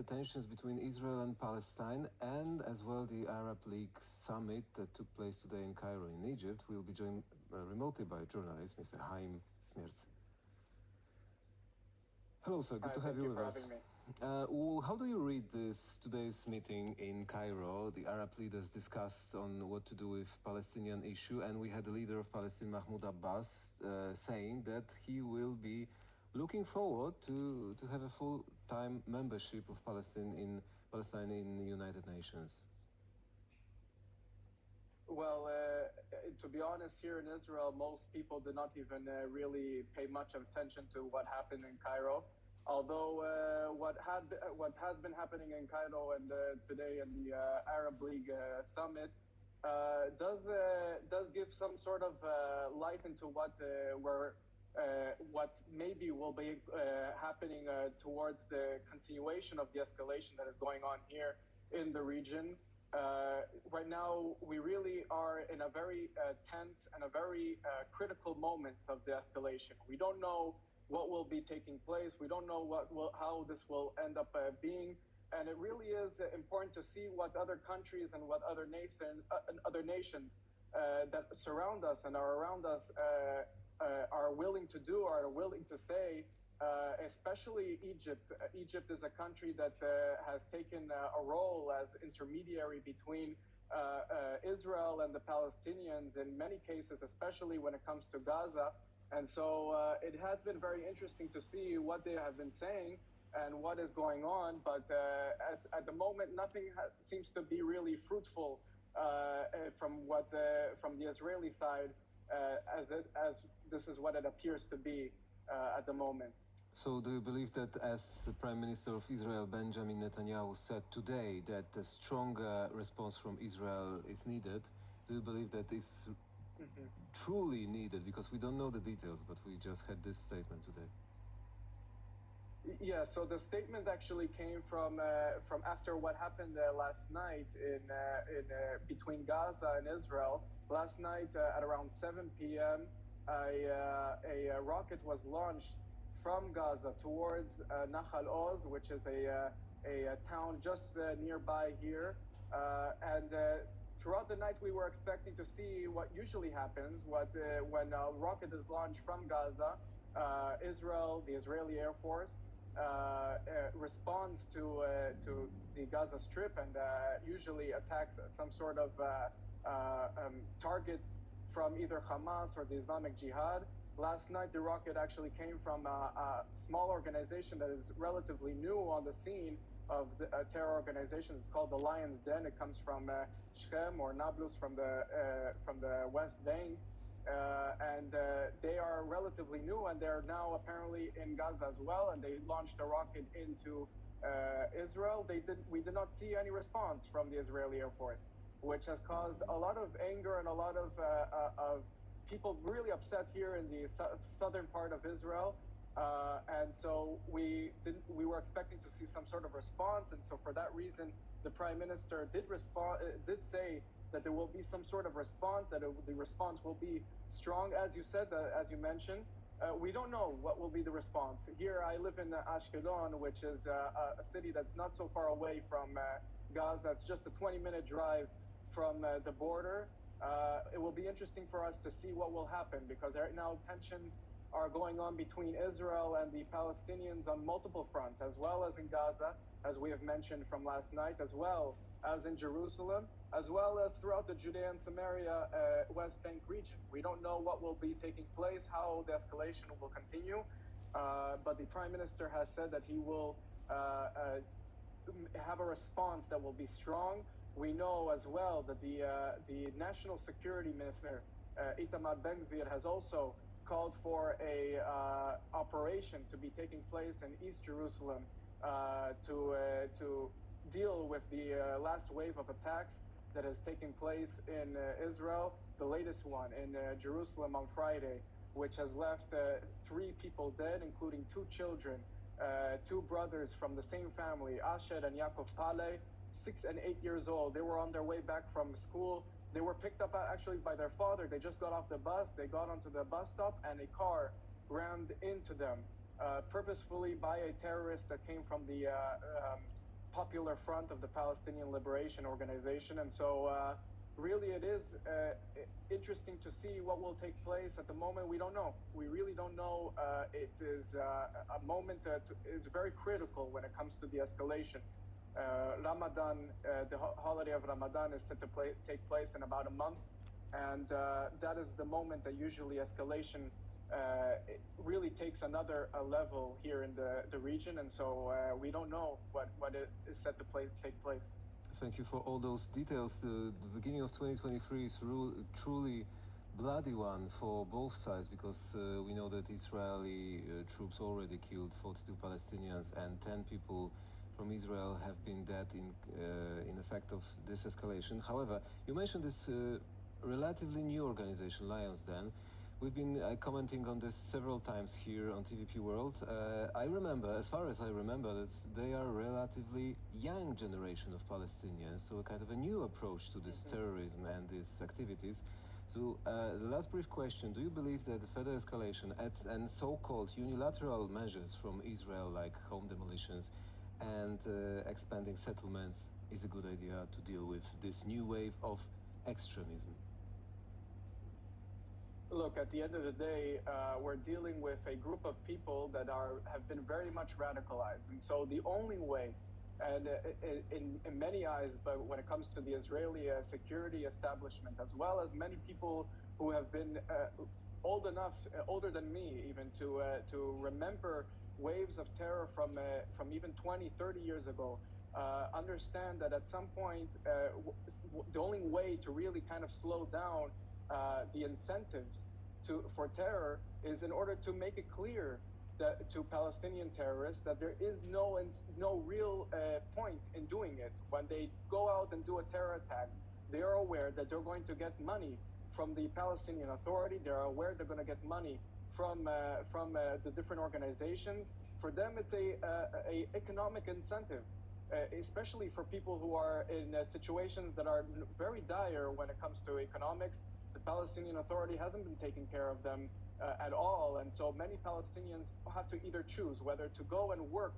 the tensions between Israel and Palestine, and as well the Arab League summit that took place today in Cairo, in Egypt. We'll be joined uh, remotely by journalist Mr. Haim Smerz. Hello, sir. Good Hi, to have you you with us. Uh, well, how do you read this today's meeting in Cairo? The Arab leaders discussed on what to do with Palestinian issue, and we had the leader of Palestine, Mahmoud Abbas, uh, saying that he will be looking forward to, to have a full-time membership of Palestine in Palestine in the United Nations. Well, uh, to be honest, here in Israel, most people did not even uh, really pay much attention to what happened in Cairo. Although uh, what had what has been happening in Cairo and uh, today in the uh, Arab League uh, summit does does give some sort of light into what we're uh, what maybe will be uh, happening uh, towards the continuation of the escalation that is going on here in the region. Uh, right now, we really are in a very uh, tense and a very critical moment of the escalation. We don't know what will be taking place. We don't know what will, how this will end up being. And it really is important to see what other countries and what other, nation, and other nations that surround us and are around us uh, are willing to do or are willing to say, uh, especially Egypt. Egypt is a country that uh, has taken uh, a role as intermediary between uh, Israel and the Palestinians in many cases, especially when it comes to Gaza. And so it has been very interesting to see what they have been saying and what is going on. But at, at the moment, nothing ha- seems to be really fruitful from what the, from the Israeli side, uh, as, as this is what it appears to be uh, at the moment. So, do you believe that, as the Prime Minister of Israel Benjamin Netanyahu said today, that a stronger response from Israel is needed? Do you believe that is truly needed? Because we don't know the details, but we just had this statement today. Yeah, so the statement actually came from uh, from after what happened uh, last night in uh, in uh, between Gaza and Israel. Last night uh, at around 7 p.m., a, uh, a, uh rocket was launched from Gaza towards uh, Nahal Oz, which is a uh, a, a town just uh, nearby here, uh, and. Throughout the night, we were expecting to see what usually happens what, when a rocket is launched from Gaza. Israel, the Israeli Air Force, responds to to the Gaza Strip and usually attacks some sort of um, targets from either Hamas or the Islamic Jihad. Last night, the rocket actually came from a, a small organization that is relatively new on the scene of the terror organizations. It's called the Lion's Den. It comes from uh, Shechem or Nablus from the uh, from the West Bank, uh, and uh, they are relatively new, and they're now apparently in Gaza as well. And they launched a rocket into uh, Israel. They did. We did not see any response from the Israeli Air Force, which has caused a lot of anger and a lot of uh, uh, of people really upset here in the su- southern part of Israel. Uh, and so we we were expecting to see some sort of response, and so for that reason, the prime minister did respond, uh, did say that there will be some sort of response, that it, the response will be strong, as you said, uh, as you mentioned. Uh, we don't know what will be the response. Here, I live in uh, Ashkelon, which is a city that's not so far away from Gaza. It's just a 20-minute drive from uh, the border. Uh, it will be interesting for us to see what will happen because right now tensions are going on between Israel and the Palestinians on multiple fronts, as well as in Gaza, as we have mentioned from last night, as well as in Jerusalem, as well as throughout the Judea and Samaria uh, West Bank region. We don't know what will be taking place, how the escalation will continue, uh, but the Prime Minister has said that he will uh, uh, have a response that will be strong. We know as well that the uh, the National Security Minister uh, Itamar Ben-Gvir has also called for a uh, operation to be taking place in East Jerusalem uh, to uh, to deal with the uh, last wave of attacks that has taken place in Israel. The latest one in Jerusalem on Friday, which has left three people dead, including two children, two brothers from the same family, Asher and Yaakov Paley, six and eight years old. They were on their way back from school. They were picked up actually by their father. They just got off the bus. They got onto the bus stop, and a car rammed into them uh, purposefully by a terrorist that came from the uh, um, Popular Front of the Palestinian Liberation Organization, and so uh, really it is uh, interesting to see what will take place. At the moment, we don't know. We really don't know. Uh, it is uh, a moment that is very critical when it comes to the escalation. Uh, Ramadan, uh, the ho- holiday of Ramadan, is set to play, take place in about a month, and uh, that is the moment that usually escalation uh, really takes another uh, level here in the, the region, and so uh, we don't know what, what it is set to play, take place. Thank you for all those details. The, the beginning of 2023 is ru- truly bloody one for both sides because uh, we know that Israeli uh, troops already killed 42 Palestinians and 10 people from Israel have been dead in uh, in effect of this escalation. However, you mentioned this uh, relatively new organization, Lions Den. We've been uh, commenting on this several times here on TVP World. Uh, I remember, as far as I remember, that they are a relatively young generation of Palestinians, so a kind of a new approach to this terrorism and these activities. So, uh, the last brief question Do you believe that the further escalation adds- and so called unilateral measures from Israel, like home demolitions and uh, expanding settlements, is a good idea to deal with this new wave of extremism? Look, at the end of the day, uh, we're dealing with a group of people that are have been very much radicalized, and so the only way, and uh, in, in many eyes, but when it comes to the Israeli uh, security establishment, as well as many people who have been uh, old enough, uh, older than me, even to uh, to remember waves of terror from uh, from even 20, 30 years ago, uh, understand that at some point, uh, the only way to really kind of slow down the incentives to for terror is in order to make it clear that to Palestinian terrorists that there is no no real point in doing it. When they go out and do a terror attack, they are aware that they're going to get money from the Palestinian Authority. They are aware they're going to get money from uh, from uh, the different organizations. For them, it's a uh, a economic incentive. Uh, especially for people who are in uh, situations that are very dire when it comes to economics, the Palestinian Authority hasn't been taking care of them at all, and so many Palestinians have to either choose whether to go and work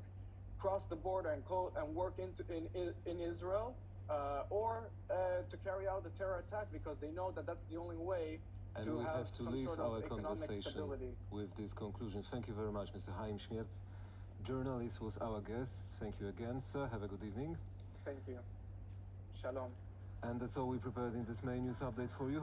cross the border and go and work into in in, in Israel, uh, or uh, to carry out the terror attack because they know that that's the only way And to we have, have to some leave sort our of economic conversation stability. with this conclusion. Thank you very much, Mr. Haim Schmierz. Journalist was our guest. Thank you again, sir. Have a good evening. Thank you. Shalom. And that's all we prepared in this May News Update for you.